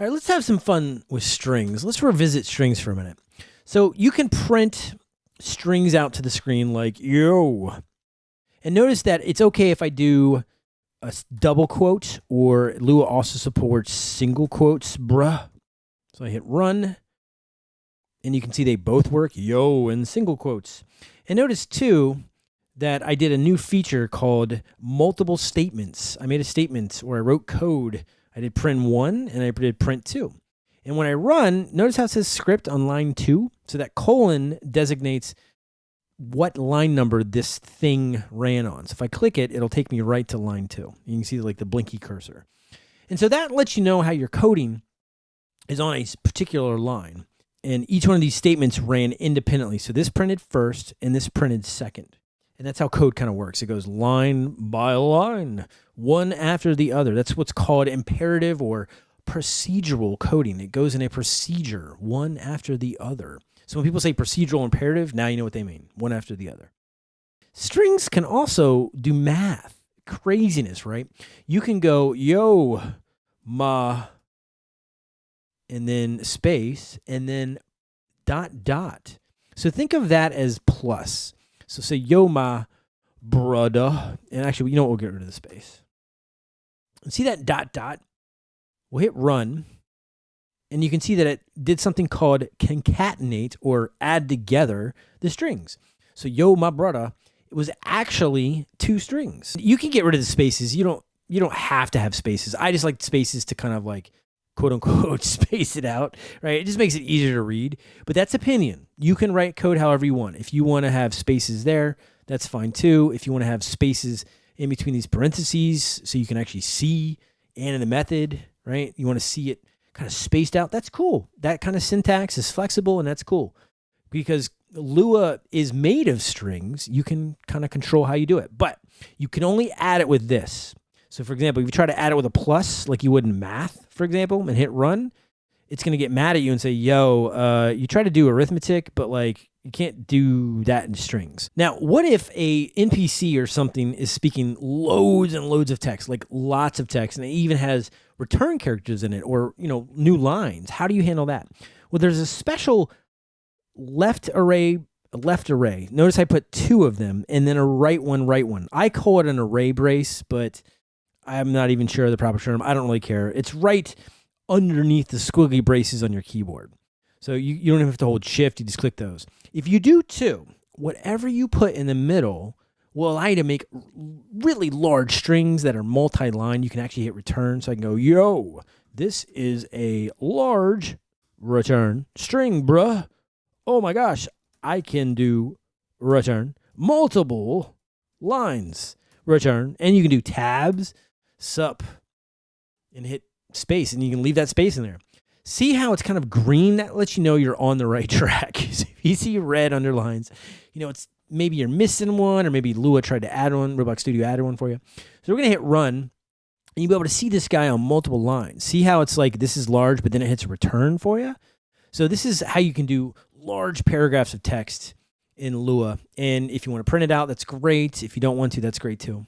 All right, let's have some fun with strings. Let's revisit strings for a minute. So you can print strings out to the screen like yo. And notice that it's okay if I do a double quote or Lua also supports single quotes, bruh. So I hit run and you can see they both work, yo and single quotes. And notice too that I did a new feature called multiple statements. I made a statement where I wrote code I did print one and I did print two. And when I run, notice how it says script on line two? So that colon designates what line number this thing ran on. So if I click it, it'll take me right to line two. You can see like the blinky cursor. And so that lets you know how your coding is on a particular line. And each one of these statements ran independently. So this printed first and this printed second. And that's how code kind of works. It goes line by line, one after the other. That's what's called imperative or procedural coding. It goes in a procedure, one after the other. So when people say procedural imperative, now you know what they mean, one after the other. Strings can also do math. Craziness, right? You can go, yo, ma, and then space, and then dot, dot. So think of that as plus. So say, yo, my brother. And actually, you know what? We'll get rid of the space. And see that dot dot? We'll hit run. And you can see that it did something called concatenate or add together the strings. So yo, my brother, it was actually two strings. You can get rid of the spaces. You don't you don't have to have spaces. I just like spaces to kind of like quote unquote space it out, right? It just makes it easier to read, but that's opinion. You can write code however you want. If you want to have spaces there, that's fine too. If you want to have spaces in between these parentheses so you can actually see and in the method, right? You want to see it kind of spaced out. That's cool. That kind of syntax is flexible and that's cool because Lua is made of strings. You can kind of control how you do it, but you can only add it with this. So for example, if you try to add it with a plus like you would in math, for example, and hit run, it's going to get mad at you and say, yo, uh, you try to do arithmetic, but like you can't do that in strings. Now, what if a NPC or something is speaking loads and loads of text, like lots of text, and it even has return characters in it or, you know, new lines? How do you handle that? Well, there's a special left array left array. Notice I put two of them and then a right one, right one. I call it an array brace, but I'm not even sure of the proper term. I don't really care. It's right underneath the squiggly braces on your keyboard. So you, you don't even have to hold shift, you just click those. If you do too, whatever you put in the middle will allow you to make really large strings that are multi-line. You can actually hit return. So I can go, yo, this is a large return string, bruh. Oh my gosh, I can do return multiple lines return. And you can do tabs sup and hit space and you can leave that space in there. See how it's kind of green? That lets you know you're on the right track. if you see red underlines, you know, it's maybe you're missing one or maybe Lua tried to add one, Roblox Studio added one for you. So we're going to hit run and you'll be able to see this guy on multiple lines. See how it's like this is large, but then it hits return for you? So this is how you can do large paragraphs of text in Lua. And if you want to print it out, that's great. If you don't want to, that's great too.